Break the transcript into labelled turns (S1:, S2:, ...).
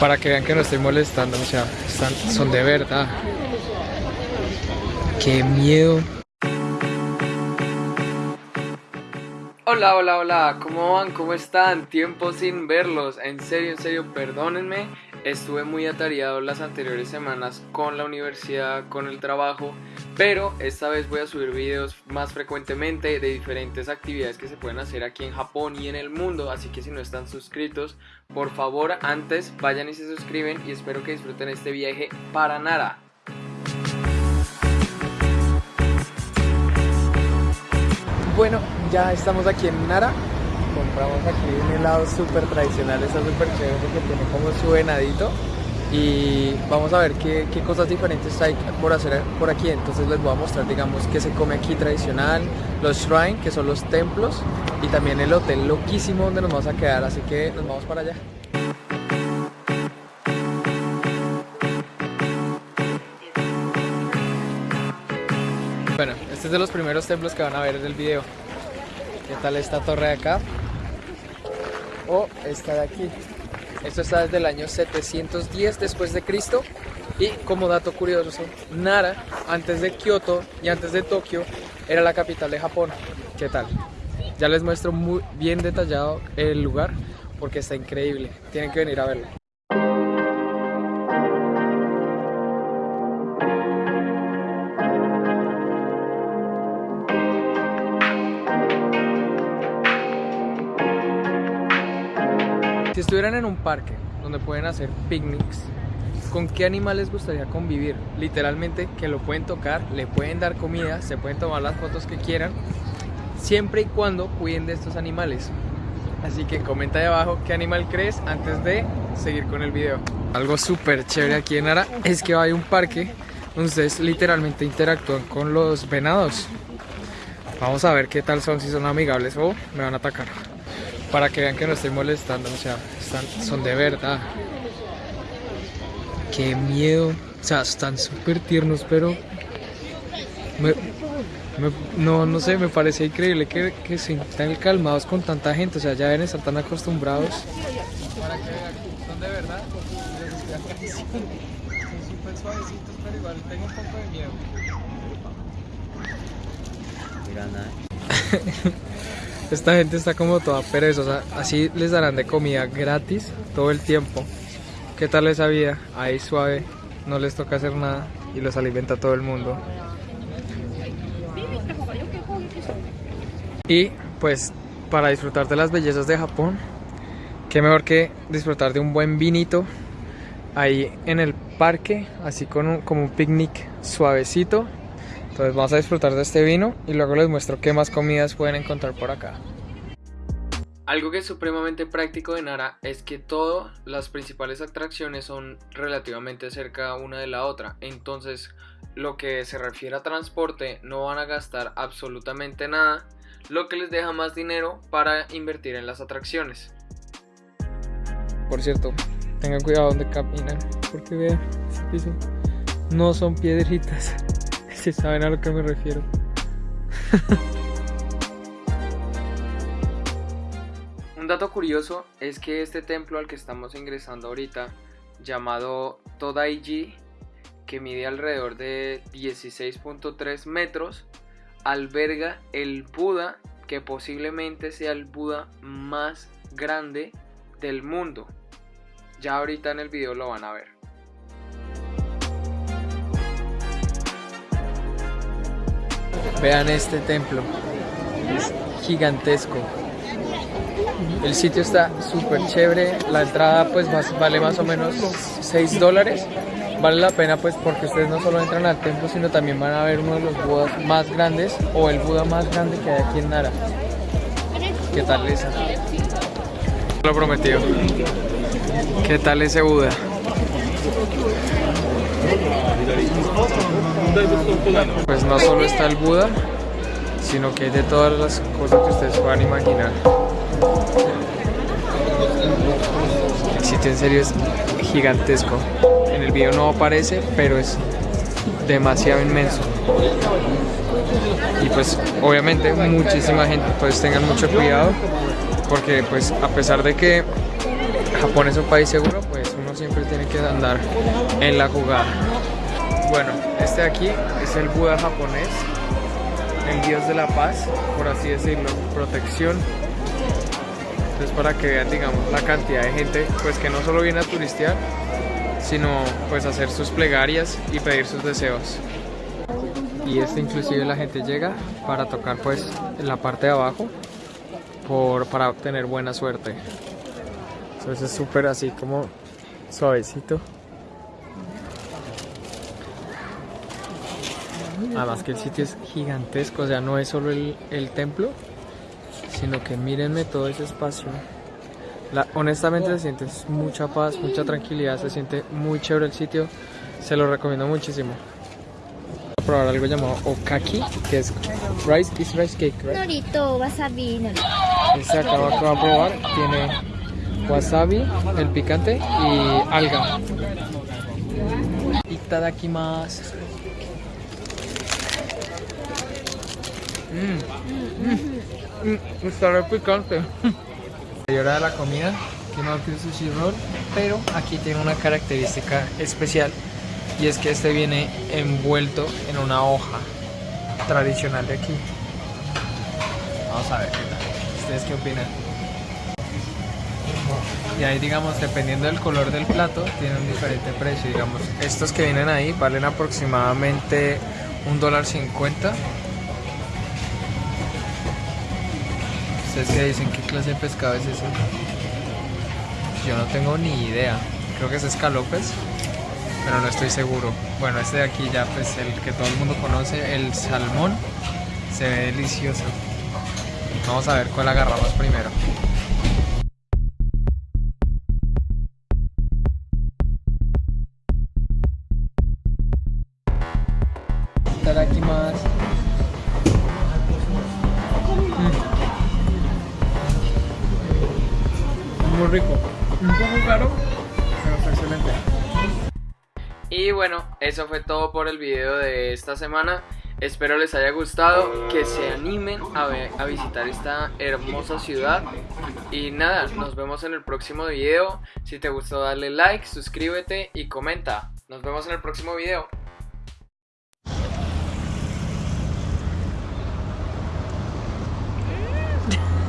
S1: Para que vean que no estoy molestando, o sea, están, son de verdad. Qué miedo. Hola, hola, hola, ¿cómo van? ¿Cómo están? Tiempo sin verlos. En serio, en serio, perdónenme. Estuve muy atareado las anteriores semanas con la universidad, con el trabajo, pero esta vez voy a subir videos más frecuentemente de diferentes actividades que se pueden hacer aquí en Japón y en el mundo, así que si no están suscritos, por favor antes vayan y se suscriben y espero que disfruten este viaje para Nara. Bueno, ya estamos aquí en Nara. Compramos aquí un helado súper tradicional, está súper chévere porque tiene como su venadito. Y vamos a ver qué, qué, cosas diferentes hay por hacer por aquí. Entonces les voy a mostrar, digamos, qué se come aquí tradicional, los shrine, que son los templos, y también el hotel loquísimo donde nos vamos a quedar. Así que nos vamos para allá. Bueno, este es de los primeros templos que van a ver en el video. ¿Qué tal esta torre de acá? O esta de aquí. Esto está desde el año 710 después de Cristo. Y como dato curioso, Nara, antes de Kioto y antes de Tokio, era la capital de Japón. ¿Qué tal? Ya les muestro muy bien detallado el lugar porque está increíble. Tienen que venir a verlo. Si estuvieran en un parque donde pueden hacer picnics, ¿con qué animal les gustaría convivir? Literalmente que lo pueden tocar, le pueden dar comida, se pueden tomar las fotos que quieran, siempre y cuando cuiden de estos animales. Así que comenta ahí abajo qué animal crees antes de seguir con el video. Algo súper chévere aquí en Ara es que hay un parque donde ustedes literalmente interactúan con los venados. Vamos a ver qué tal son, si son amigables o me van a atacar para que vean que no estoy molestando, o sea, están, son de verdad. Qué miedo, o sea, están súper tiernos, pero no, no sé, me parece increíble que, que se estén calmados con tanta gente, o sea, ya deben estar tan acostumbrados. Para que vean, son de verdad, son súper suavecitos, pero igual tengo un poco de miedo. Esta gente está como toda perezosa, así les darán de comida gratis todo el tiempo. ¿Qué tal esa vida? Ahí suave, no les toca hacer nada y los alimenta todo el mundo. Y pues para disfrutar de las bellezas de Japón, qué mejor que disfrutar de un buen vinito ahí en el parque, así con como un picnic suavecito entonces vamos a disfrutar de este vino y luego les muestro qué más comidas pueden encontrar por acá. Algo que es supremamente práctico de Nara es que todas las principales atracciones son relativamente cerca una de la otra. Entonces, lo que se refiere a transporte, no van a gastar absolutamente nada, lo que les deja más dinero para invertir en las atracciones. Por cierto, tengan cuidado donde caminan, porque vean, no son piedritas si saben a lo que me refiero. Un dato curioso es que este templo al que estamos ingresando ahorita, llamado Todaiji, que mide alrededor de 16.3 metros, alberga el Buda, que posiblemente sea el Buda más grande del mundo. Ya ahorita en el video lo van a ver. Vean este templo, es gigantesco. El sitio está súper chévere, la entrada pues vale más o menos 6 dólares. Vale la pena pues porque ustedes no solo entran al templo, sino también van a ver uno de los budas más grandes o el Buda más grande que hay aquí en Nara. ¿Qué tal esa? Lo prometido. ¿Qué tal ese Buda? Pues no solo está el Buda, sino que hay de todas las cosas que ustedes puedan imaginar. El sitio en serio es gigantesco. En el video no aparece, pero es demasiado inmenso. Y pues obviamente muchísima gente, pues tengan mucho cuidado, porque pues a pesar de que Japón es un país seguro, que andar en la jugada. Bueno, este de aquí es el Buda japonés, el dios de la paz, por así decirlo, protección. Entonces para que vean, digamos, la cantidad de gente, pues que no solo viene a turistear, sino pues hacer sus plegarias y pedir sus deseos. Y este inclusive la gente llega para tocar pues la parte de abajo por, para obtener buena suerte. Entonces es súper así como suavecito. Además que el sitio es gigantesco, o sea, no es solo el, el templo, sino que mírenme todo ese espacio. La, honestamente se siente mucha paz, mucha tranquilidad, se siente muy chévere el sitio, se lo recomiendo muchísimo. Voy a probar algo llamado okaki, que es rice, is rice cake, right?
S2: Norito, wasabi, norito.
S1: Este acabo de probar, tiene wasabi, el picante y alga. Itadakimasu. Mmm, mmm, está re picante. Y hora de la comida, que no que sushi roll, pero aquí tiene una característica especial y es que este viene envuelto en una hoja tradicional de aquí. Vamos a ver qué tal. ¿Ustedes qué opinan? Y ahí digamos, dependiendo del color del plato, tiene un diferente precio. Digamos, estos que vienen ahí valen aproximadamente un dólar cincuenta. ¿Ustedes qué dicen? ¿Qué clase de pescado es ese? Yo no tengo ni idea. Creo que es escalopes, pero no estoy seguro. Bueno, este de aquí ya, pues el que todo el mundo conoce, el salmón, se ve delicioso. Vamos a ver cuál agarramos primero. Mm. Muy rico. Un poco caro, pero excelente. Y bueno, eso fue todo por el video de esta semana. Espero les haya gustado, que se animen a, a visitar esta hermosa ciudad. Y nada, nos vemos en el próximo video. Si te gustó, dale like, suscríbete y comenta. Nos vemos en el próximo video.